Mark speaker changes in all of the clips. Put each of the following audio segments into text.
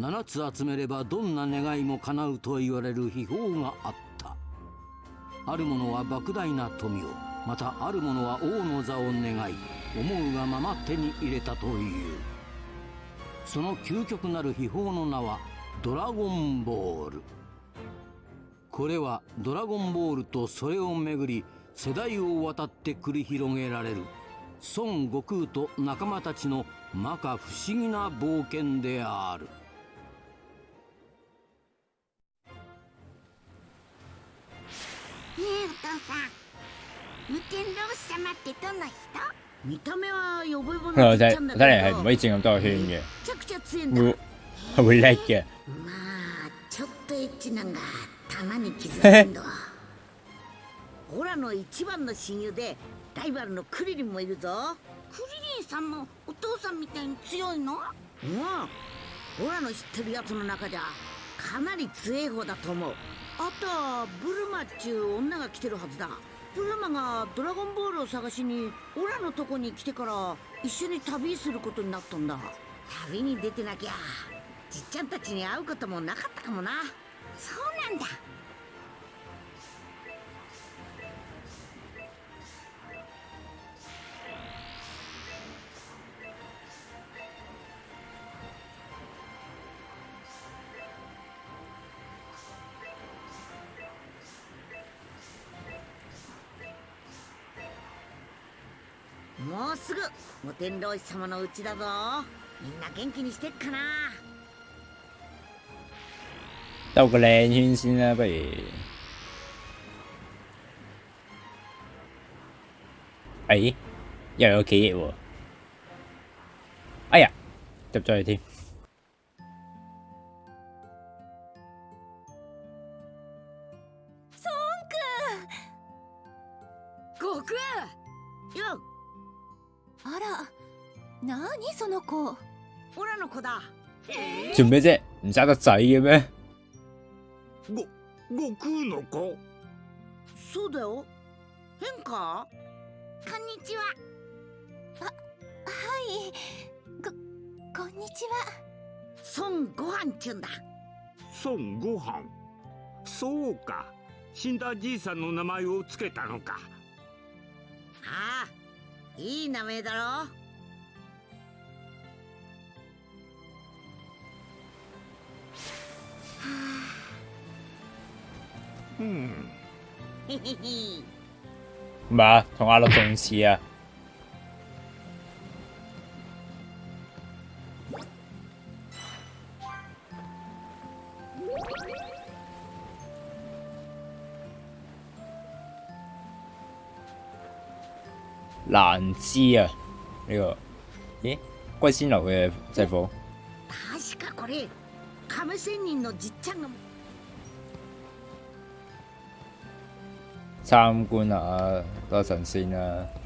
Speaker 1: 7つ集めればどんな願いも叶うと言われる秘宝があった。ある者は莫大な富をまたある者は王の座を願い思うがまま手に入れたという。その究極なる秘宝の名はドラゴンボール。これはドラゴンボールとそれをめぐり世代を渡って繰り広げられる孫悟空と仲間たちの摩訶不思議な冒険である。
Speaker 2: えお父さん無天老様ってどんな人？
Speaker 3: 見た目はヨボヨボ
Speaker 4: 我
Speaker 3: のじっ
Speaker 4: 睇
Speaker 3: ちゃんだけど
Speaker 4: 睇嚟係唔可以轉咁多個圈嘅，
Speaker 3: めちゃくちゃ強いんだ
Speaker 4: 會係會叻嘅。
Speaker 3: まあちょっとエッチなんがたまに傷つくんだオラの一番の親友でライバルのクリリンもいるぞ
Speaker 2: クリリンさんもお父さんみたいに強いの
Speaker 3: うんオラの知ってるやつの中じゃかなり強い方だと思うあとはブルマっちゅう女が来てるはずだ。ブルマがドラゴンボールを探しにオラのとこに来てから一緒に旅することになったんだ。旅に出てなきゃじっちゃんたちに会うこともなかったかもな。
Speaker 2: そうなんだ
Speaker 3: もうすぐ無天老師様のうちだぞみんな元気にしてっかな
Speaker 4: 兜個靚圈先啦，不如。哎，又有企業喎！哎呀，入咗去添。做咩啫？唔生得仔嘅咩？
Speaker 5: ご悟空の子
Speaker 3: そうだよ。変か
Speaker 2: こ？んにちは。
Speaker 6: はい。ここんにちは。
Speaker 3: 孫悟飯ちゅんだ。
Speaker 5: 孫悟飯？そうか。死んだじいさんの名前をつけたのか。
Speaker 3: ああいい名前だろ。
Speaker 5: うん
Speaker 3: へへへ
Speaker 4: 唔係啊，同阿樂仲似啊！難知啊！呢、個咦，龜仙樓嘅制服
Speaker 3: 確かこれ亀仙人のじっちゃんが
Speaker 4: 參觀下多陣先啦。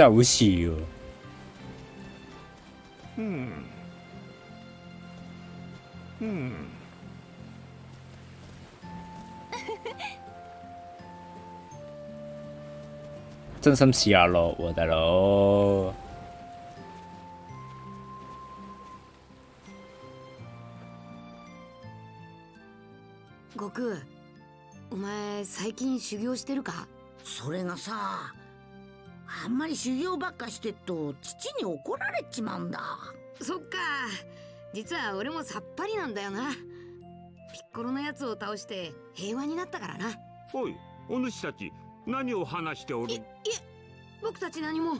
Speaker 4: 真係好似喎。
Speaker 5: うんうん
Speaker 4: 真心似阿樂喎，大佬。
Speaker 7: 悟空お前最近修行してるか？
Speaker 3: それがさあんまり修行ばっかしてっと父に怒られちまうんだ。
Speaker 7: そっか。実は俺もさっぱりなんだよな。ピッコロのやつを倒して平和になったからな。
Speaker 5: おいお主たち何を話しておる？
Speaker 7: いいえ僕たち何も。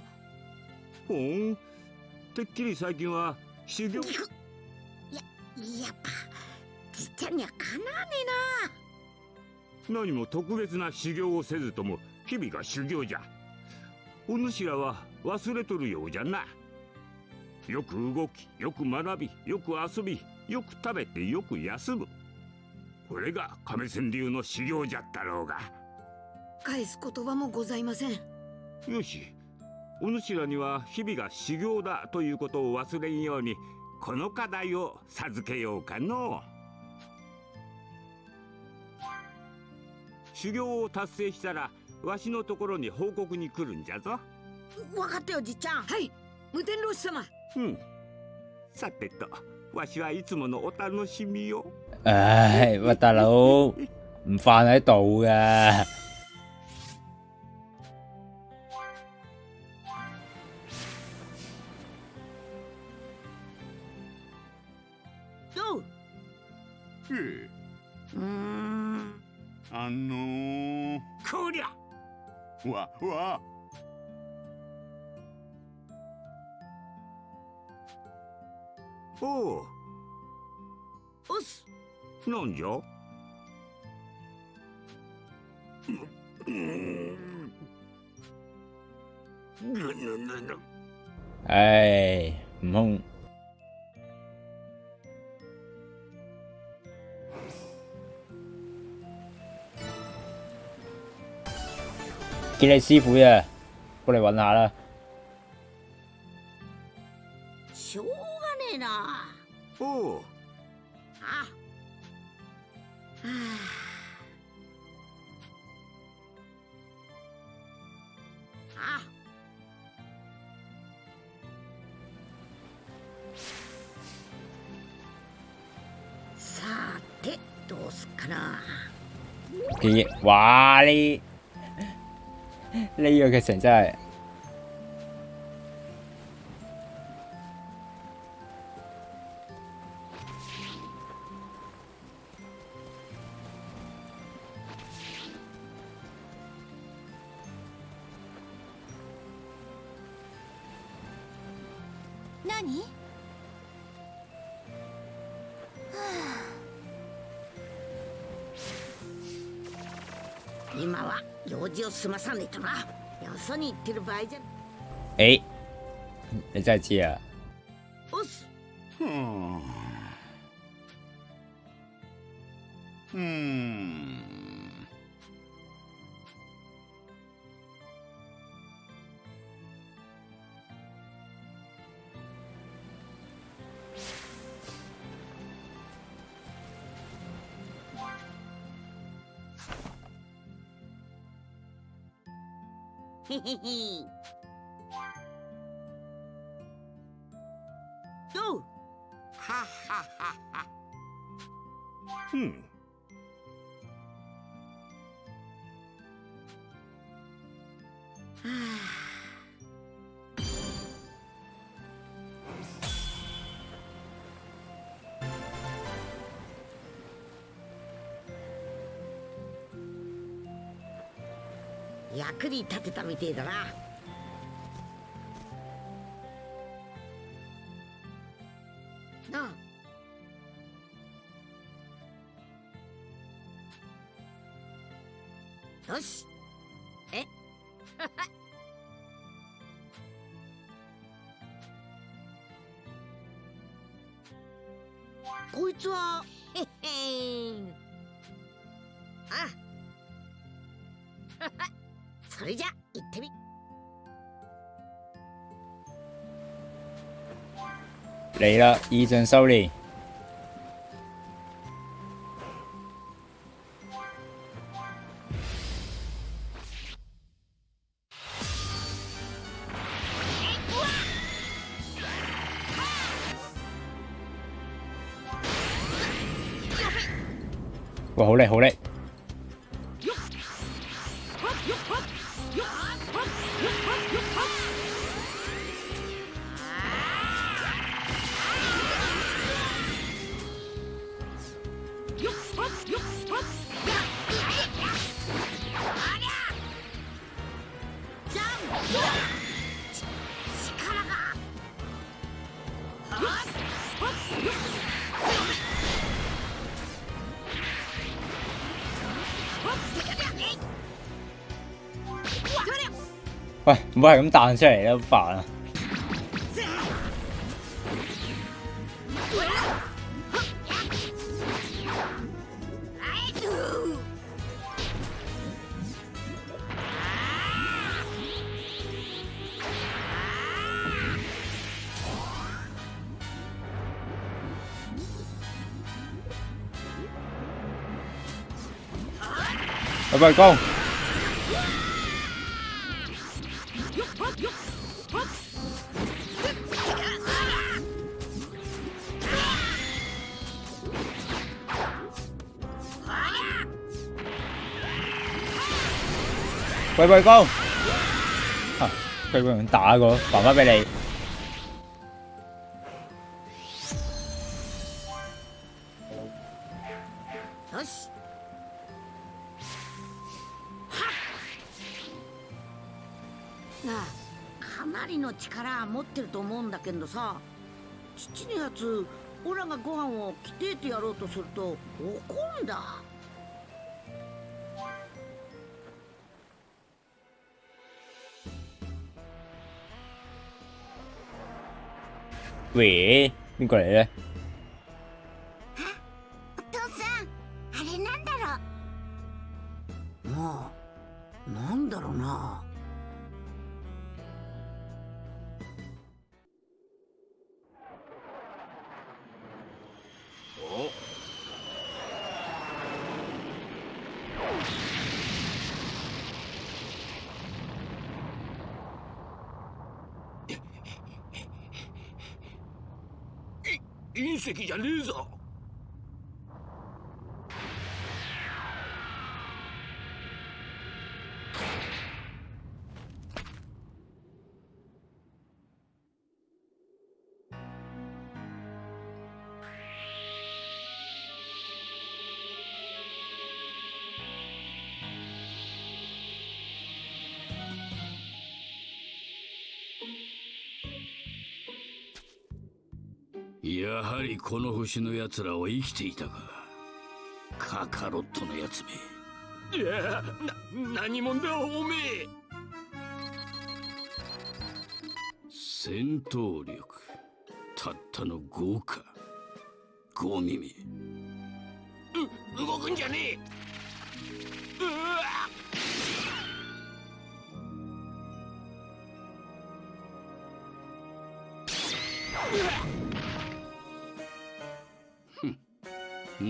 Speaker 5: ほんてっきり最近は修行？
Speaker 3: やっぱじっちゃんにはかなわね
Speaker 5: 何も特別な修行をせずとも日々が修行じゃお主らは忘れとるようじゃな。よく動きよく学びよく遊びよく食べてよく休む。
Speaker 8: これが亀仙流の修行じゃったろうが。
Speaker 7: 返す言葉もございません。
Speaker 8: よしお主らには日々が修行だということを忘れんようにこの課題を授けようかの。修行を達成したらわしのところに報告に来るんじゃぞ。
Speaker 3: 分かったよじっちゃん。
Speaker 7: はい。無天老師様。
Speaker 8: うん。さてとわしはいつものお楽しみを
Speaker 4: 唉，喂大佬唔瞓喺度嘅。
Speaker 9: わわ。
Speaker 8: おう。
Speaker 3: おっす。
Speaker 8: なんじゃ？
Speaker 4: 唉，悟見你師傅呀，過嚟揾下啦。
Speaker 3: しょうがねえな
Speaker 8: おう
Speaker 3: あはああさてどうすっかな。
Speaker 4: 咦，哇呢呢個劇情真係
Speaker 3: 今は用事を済まさねえとな。よそに行ってる場合じゃ。
Speaker 4: 誒，你真係知啊？
Speaker 3: おっす。
Speaker 9: ふん。うーん
Speaker 3: へへへ役に立てたみてえだな。それじゃ行ってみ
Speaker 4: 嚟啦，意象修練。哇，好叻，好叻！喂，唔好係咁彈出嚟啦，好煩啊！喂，公。龜龜公，啊，龜龜公打個，還翻俾你。
Speaker 3: よしなあかなりの力持ってると思うんだけどさ父のやつオラがご飯を着てえてやろうとすると怒んだ
Speaker 4: 喂，邊個嚟咧？
Speaker 2: お父さん。あれなん。だろう
Speaker 3: もうなん。だろうな
Speaker 5: 隕石じゃねえぞ。やはりこの星の奴らは生きていたか。カカロットのやつめ。いやな何者だおめえ。戦闘力。たったの5か。5耳。う動くんじゃねえ。うわ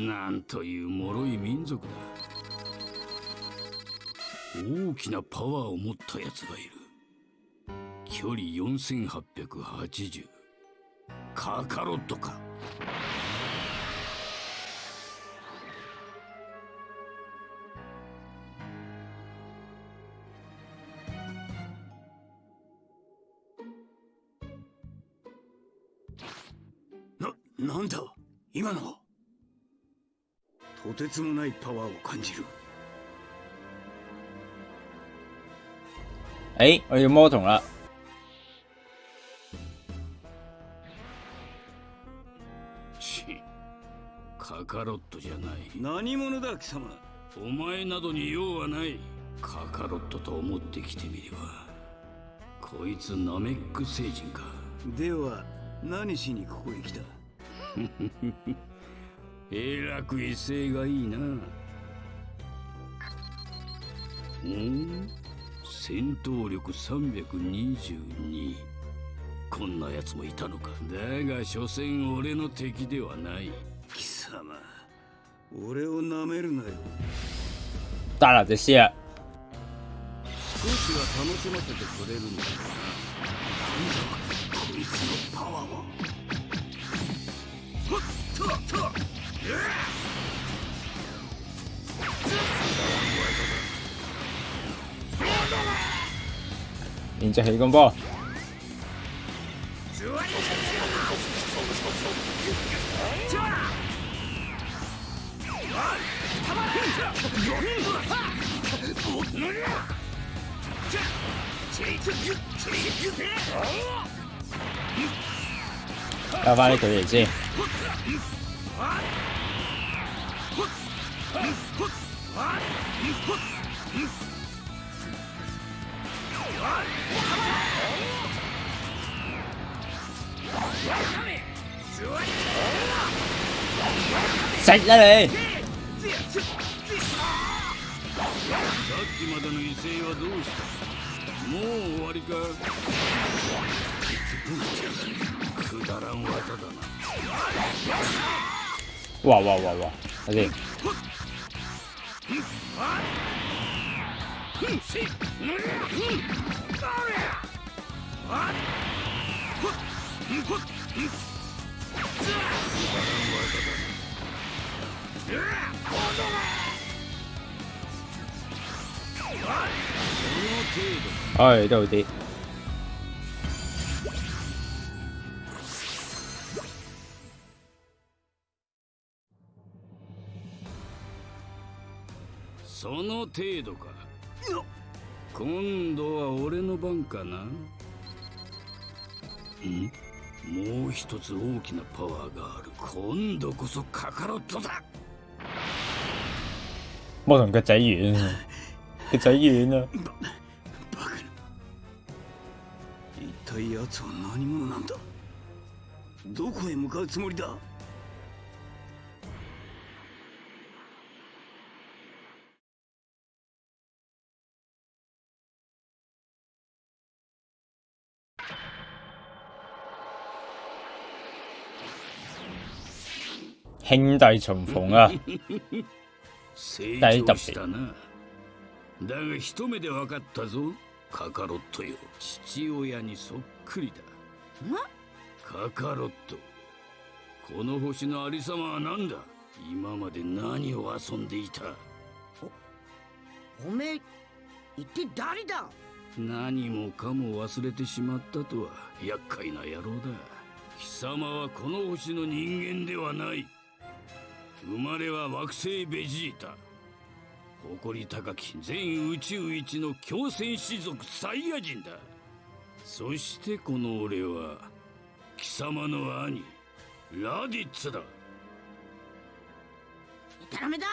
Speaker 5: なんという脆い民族だ。大きなパワーを持ったやつがいる。距離4880カカロットか。な、なんだ？今のは？とてつもないパワーを感じる。
Speaker 4: 誒，我要魔童啦！
Speaker 5: ちカカロットじゃない。何者だ貴様。お前などに用はない。カカロットと思ってきてみれば。こいつナメック星人か。では何しにここへ来た？えらく威勢がいいな。うん？戦闘力322こんな奴もいたのか。だが所詮俺の敵ではない。貴様俺を舐めるなよ。
Speaker 4: 大啦，這些啊，
Speaker 5: 少しは楽しませてくれるんだな。なんだこいつのパワーはほっとっと
Speaker 4: 連隻氣功波，加翻啲佢嚟先。食啦你！
Speaker 5: さっきまでの威勢はどうした？もう終わりか？くだらん技だな
Speaker 4: 哇哇哇哇！睇先，唉，都好啲。
Speaker 5: その程度か。今度は俺の番かな？ん？もう一つ大きなパワーがある。今度こそカカロットだ！
Speaker 4: 我同個仔遠啊，個仔遠啊！
Speaker 5: バカな。一体奴は何者なんだ？どこへ向かうつもりだ？
Speaker 4: 兄弟重逢啊！
Speaker 5: 成長したな。だが一目で分かったぞ。カカロットよ。父親にそっくりだ。カカロット。この星のありさまは何だ？今まで何を遊んでいた？
Speaker 3: おめえ一体誰だ？
Speaker 5: 何もかも忘れてしまったとは厄介な野郎だ。貴様はこの星の人間ではない生まれは惑星ベジータ。誇り高き全宇宙一の強戦士族サイヤ人だ。そしてこの俺は貴様の兄ラディッツだ。
Speaker 3: いたらめだ。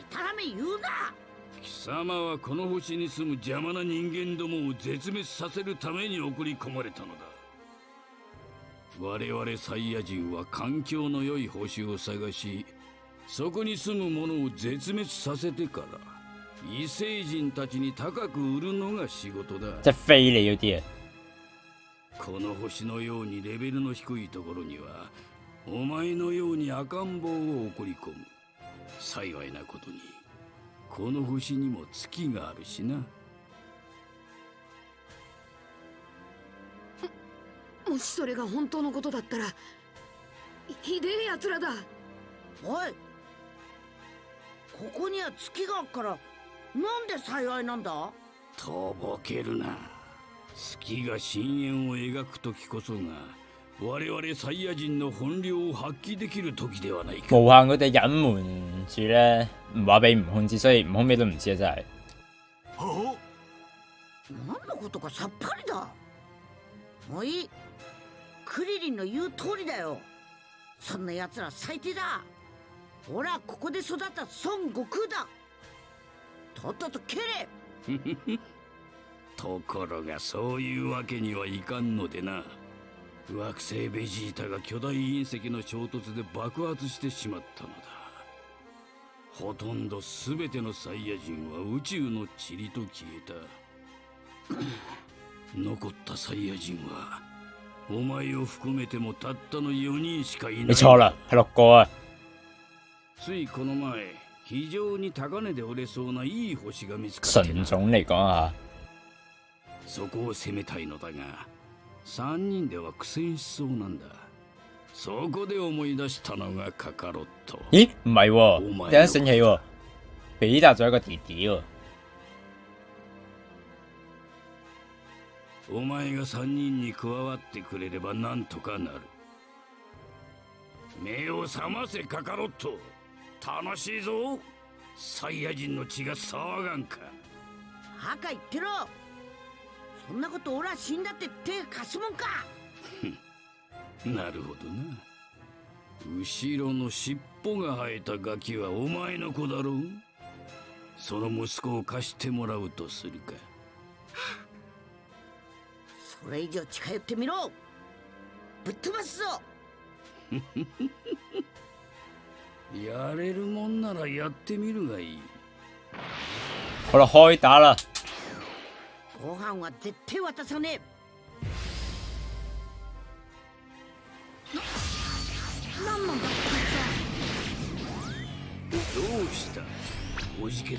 Speaker 3: いたらめ言うな。
Speaker 5: 貴様はこの星に住む邪魔な人間どもを絶滅させるために送り込まれたのだ我々サイヤ人は環境の良い星を探しそこに住む者を絶滅させてから異星人たちに高く売るのが仕事だ。
Speaker 4: 即係飛你嗰啲啊！
Speaker 5: この星のようにレベルの低いところにはお前のように赤ん坊を送り込む。幸いなことにこの星にも月があるしな
Speaker 7: もしそれが本当のことだったらひひでえ奴らだ。
Speaker 3: おい。ここには月があっからなんで幸いなんだ？
Speaker 5: とぼけるな。月が深淵を描く時こそが我々サイヤ人の本領を発揮できる時ではないか。
Speaker 4: 無限佢哋隱瞞住咧，唔話俾悟空知，所以悟空咩都唔知啊！真係。
Speaker 3: 何のことかさっぱりだ。もういいクリリンの言う通りだよ。そんな奴ら最低だ。俺はここで育った孫悟空だ。とっとと蹴れ。
Speaker 5: ところがそういうわけにはいかんのでな。惑星ベジータが巨大隕石の衝突で爆発してしまったのだ。ほとんど全てのサイヤ人は宇宙の塵と消えた。残ったサイヤ人はお前を含めてもたったの4人しかいない。
Speaker 4: 你錯啦，係六個啊！
Speaker 5: ついこの前非常に高値で売れそうないい星が見つかって
Speaker 4: 純
Speaker 5: な
Speaker 4: 種嚟講啊，
Speaker 5: そこを攻めたいのだが3人では苦戦しそうなんだ。そこで思い出したのがカカロット。
Speaker 4: 咦唔係喎，
Speaker 5: お前
Speaker 4: 突然間醒起喎，比達咗一個弟弟喎，
Speaker 5: お前が3人に加わってくれればなんとかなる。目を覚ませカカロット。楽しいぞ。サイヤ人の血が騒がんか。
Speaker 3: 赤言ってろ。そんなこと俺は死んだって手貸すもんか。
Speaker 5: なるほどな。後ろの尻尾が生えたガキはお前の子だろう。その息子を貸してもらうとするか
Speaker 3: それ以上近寄ってみろ。ぶっ飛ばすぞ。
Speaker 5: やれるもんならやってみるがいい。
Speaker 4: 好啦，開打啦！
Speaker 3: ご飯は絶対渡さねえ。ななんなんだこいつは。
Speaker 5: どうした？ほじけてい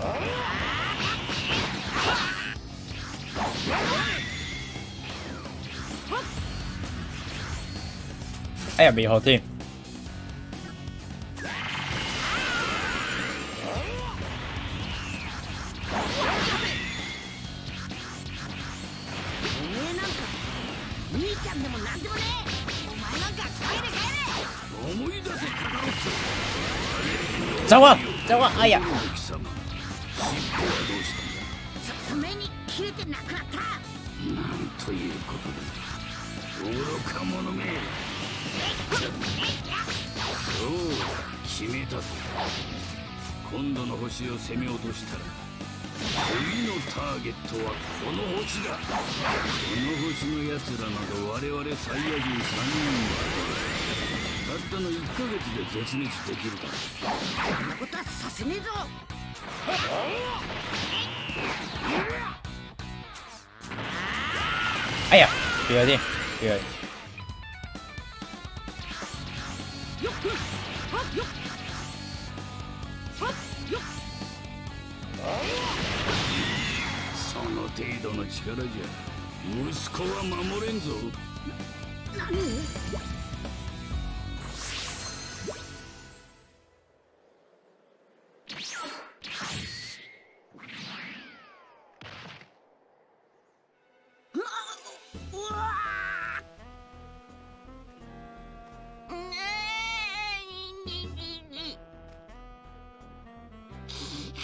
Speaker 4: 哎
Speaker 5: たんだ
Speaker 3: えちょっと目に切れてなくなった
Speaker 5: なんということだ愚か者め決めたぞ。今度の星を攻め落としたら次のターゲットはこの星だ。この星の奴らなど我々サイヤ人3人はたったの1ヶ月で絶滅できるだろう。
Speaker 3: そんなことはさせねえぞ。
Speaker 4: 哎呀，不要
Speaker 5: その程度の力じゃ息子は守れんぞ。
Speaker 3: う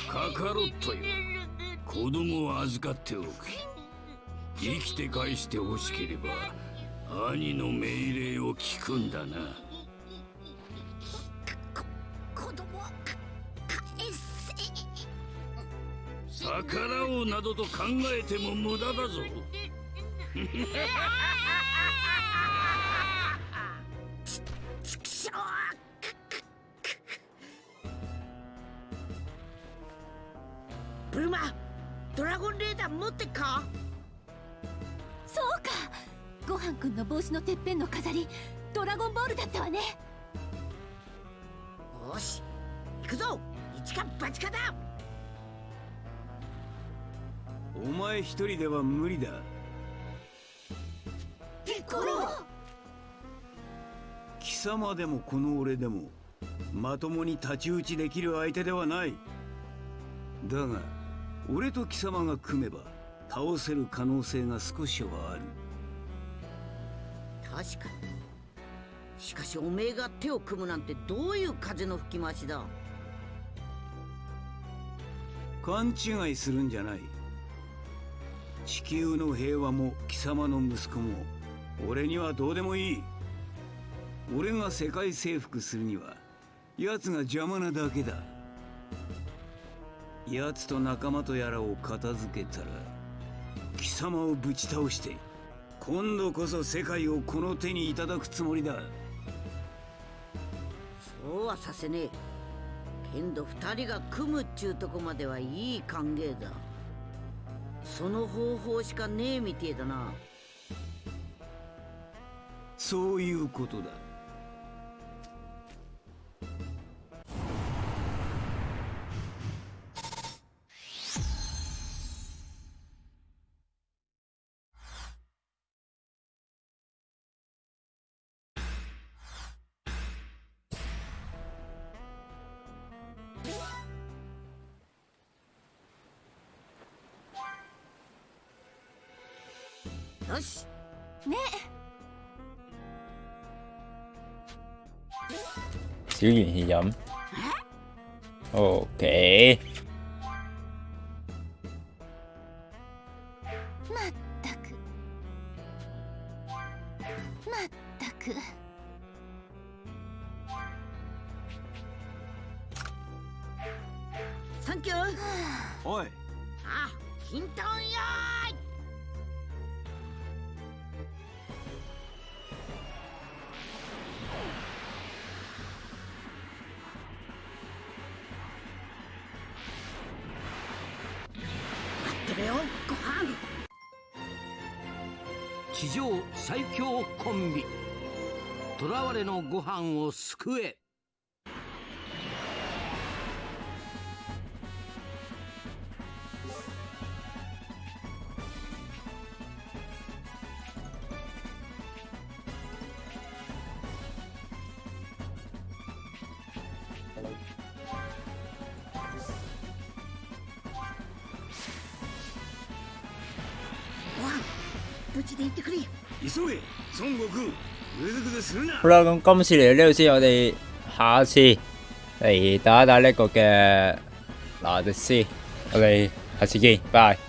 Speaker 5: カカロットよ子供を預かっておく。生きて返してほしければ兄の命令を聞くんだな。
Speaker 3: 子供は返せ。
Speaker 5: 逆らおうなどと考えても無駄だぞ お前一人では無理だ。
Speaker 6: ピコロ
Speaker 5: 貴様でもこの俺でもまともに太刀打ちできる相手ではない。だが俺と貴様が組めば倒せる可能性が少しはある。
Speaker 3: 確かに。しかしおめえが手を組むなんてどういう風の吹き回しだ
Speaker 5: 勘違いするんじゃない地球の平和も貴様の息子も俺にはどうでもいい。俺が世界征服するには奴が邪魔なだけだ。奴と仲間とやらを片付けたら貴様をぶち倒して今度こそ世界をこの手にいただくつもりだ。
Speaker 3: そうはさせねえ。けんど二人が組むっちゅうとこまではいい歓迎だ。その方法しかねえみてえだな。
Speaker 5: そういうことだ
Speaker 4: giữ gìn hy vọng ok.
Speaker 1: 奥れ。
Speaker 10: 急げ孫悟空。
Speaker 4: 好啦，咁今次嚟到呢度先，我哋下一次嚟打一打呢个嘅拿迪斯，我哋下次見，拜。